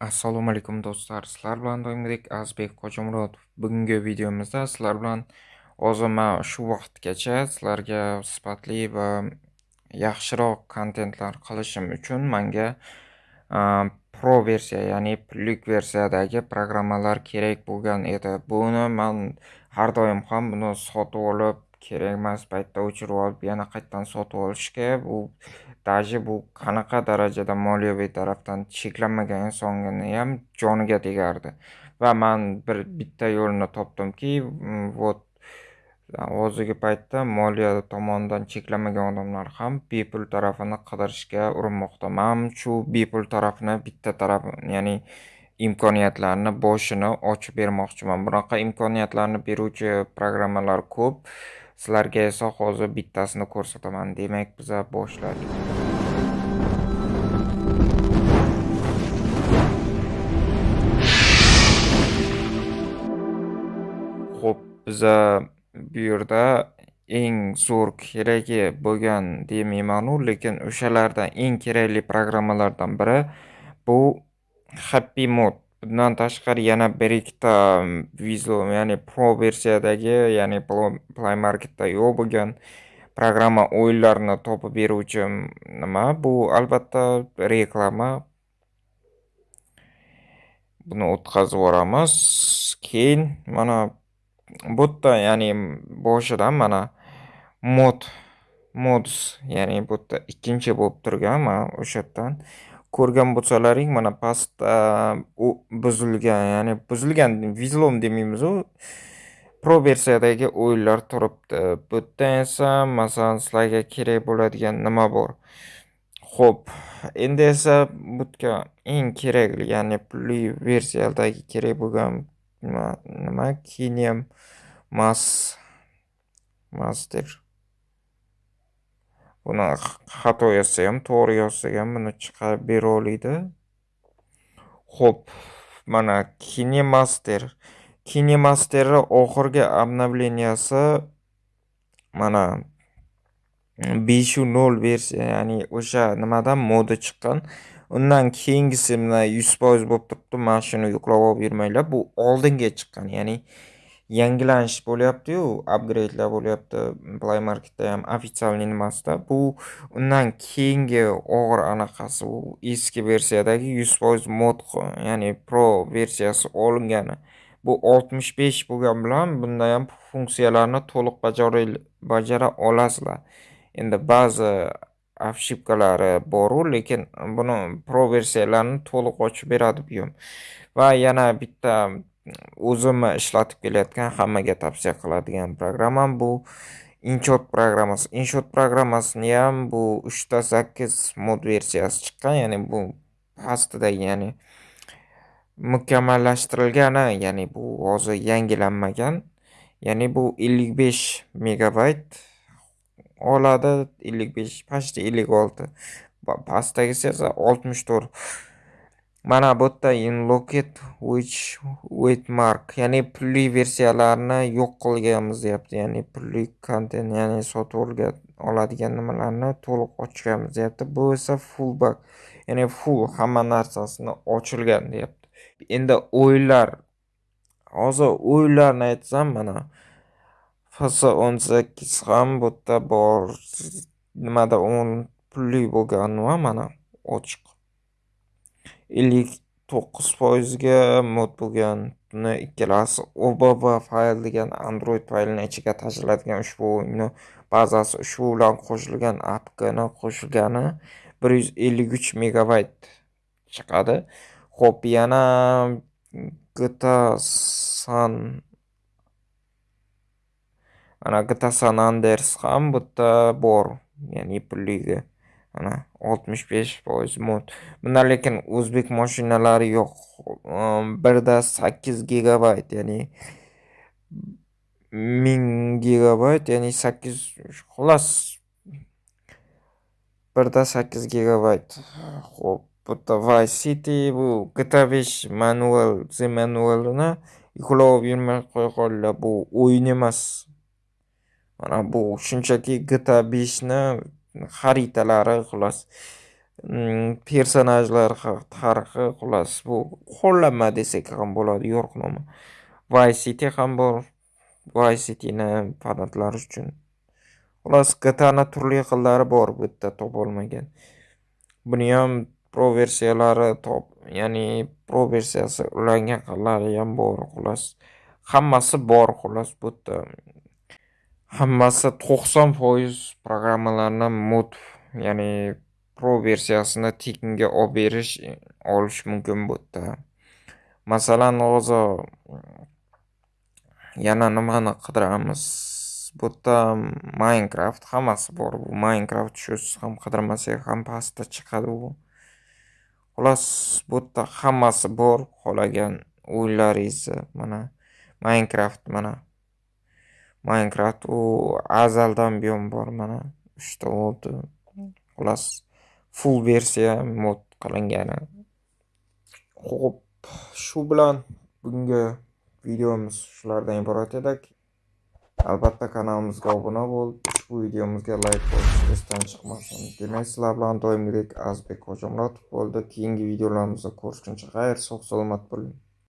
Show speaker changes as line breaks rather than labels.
Assalomu alaykum do'stlar. Sizlar bilan doimgidek Azbek Qo'chimurod. Bugungi videomizda sizlar bilan hozir shu vaqtgacha sizlarga sifatli va yaxshiroq kontentlar qilishim uchun menga pro versiya, ya'ni pullik versiyadagi programmalar kerak bo'lgan edi. Buni men har doim ham buni sotib olib, kerak emas paytda o'chirib olib, yana qaytadan sotib olishga? Bu даже bu qanaqa darajada moliyaviy tarafdan cheklanmagan insonniyam joniga tegardi. Va man bir bitta yo'lni topdimki mm, вот hozirgi paytda moliya tomonidan cheklanmagan odamlar ham bepul tarafini qidirishga urinmoqda. Man shu bepul tarafni bitta taraf ya'ni imkoniyatlarni boshini ochib bermoqchiman. Bunaqa imkoniyatlarni beruvchi programmalar ko'p. Sizlarga esa hozir bittasini ko'rsataman. Demak biza boshladik. Xo'p biza bu yerda eng zo'r keragi bo'lgan demaymanu lekin o'shalardan eng kerakli programmalardan biri bu happy mode bundan tashqari yana bir ikkita um, visual ya'ni pro versiyadagi ya'ni play marketda yo'q bo'lgan programma o'yinlarni topib beruvchi um, nima? Bu albatta reklama. Buni o'tkazib yuboramiz. Keyin mana bu yerda ya'ni boshidan mana mod modus ya'ni bu yerda ikkinchi bo'lib turgan mana o'sha yerdan ko'rgan bo'lsalaring mana pastda u buzilgan ya'ni buzilgan vizlom demaymizu pro versiyadagi o'yinlar turibdi. Bu yerda esa masalan sizlarga kerak bo'ladigan nima bor? Ho'p endi esa butga eng kerakli ya'ni pulli versiyadagi kerak bo'lgan nima kiniam mas master. Buni xato yozsa ham to'g'ri yozsa ham buni chiqarib bera oladi ho'p mana kinemaster. Kinemasterni oxirgi обновленияsi mana beshu nol versiya ya'ni o'sha nimadan modi chiqqan. Undan keyingisi mana yuz foiz bo'lib turibdi. Mana shuni yuklab olib yurmanglar. Bu oldinga chiqqan ya'ni yangilanish bo'lyapti-yu, upgrade'lar bo'lyapti play marketda ham ofitsialniy nimasida. Bu undan keyingi og'ir anaqasi u eski versiyadagi 100% mod ya'ni pro versiyasi olingani. Bu 65 bo'lgan bilan bunda ham funksiyalarni to'liq bajara olasizlar. Endi ba'zi ошибкалari bor, lekin buni pro versiyalarini to'liq ochib beradi buyum. Va yana bitta o'zimni ishlatib kelayotgan hammaga tavsiya qiladigan programmam bu. Inshot programmasi inshot programmasini ham bu uchta sakkiz mod versiyasi chiqqan ya'ni bu pastida ya'ni mukammallashtirilgani ya'ni bu hozir yangilanmagan. Ya'ni bu ellik besh megabayt oladi ellik besh почти ellik olti. Pastdagisi esa oltmish to'rt Mana bu yerda inloket which mark ya'ni pulli versiyalarni yo'q qilganmiz deyapti. Ya'ni pulli kontent, ya'ni sotib oladigan nimalarni to'liq ochganmiz deyapti. Bu esa full bug, ya'ni full hamma narsasini ochilgan deyapti. Endi o'yinlar hozir o'yinlarni aytsam mana FS18 ham bu yerda bor. Nimada o'n pulli bo'lganmi mana ochiq. Ellik to'qqiz foizga mod bo'lgan buni ikkalasi obb fayl degan android faylini ichiga tashiladigan ushbu o'yinni bazasi ushbu bilan qo'shilgan apkni qo'shilgani bir yuz ellik uch megabayt chiqadi. Ho'p yana gta san mana gta san anders ham bitta bor ya'ni pulligi mana 65 foiz mod. Bundan lekin o'zbek mashinalari yo'q. Ehm, birda 8 gigabayt ya'ni 1000 gigabayt ya'ni 8 xullas birda 8 gigabayt. Xo'p bitta Vice City bu GTA 5 manual z manualini yuklab yurmay qo'ya qoldilar bu o'yin emas. Mana bu shunchaki GTA 5 ni xaritalari xullas mm, personajlar tarixi xullas bu qo'llanma desak ham bo'ladi yo'riqnoma Vice City ham bor Vice Cityni fanatlar uchun. Xullas GTAni turli xillari bor bu yerda topolmagan buni ham pro versiyalari top ya'ni pro versiyasi ulangan xillari ham bor xullas. Hammasi bor xullas bu yerda. Hammasi to'qson foiz programmalarni mod ya'ni pro versiyasini tekinga olib berish e, olish mumkin bu yerda masalan hozir yana nimani qidiramiz? Bu yerda minecraft hammasi bor bu. Minecraft shusiz ham qidirmasak ham pastda chiqadi u xullas bu yerda hammasi bor qolagan o'yinlaringizni mana minecraft mana. Minecraft u azaldan buyon bor mana. Uchta bo'ldi xullas full versiya mod qilingani. Ho'p shu bilan bugungi videomiz shulardan iborat edik albatta kanalimizga obuna bo'l ushbu videomizga layk bosish esdan chiqmasin. Demak sizlar bilan doimgidek azbek hojimuratov bo'ldi. Keyingi videolarimizda ko'rishguncha xayr sog' salomat bo'ling.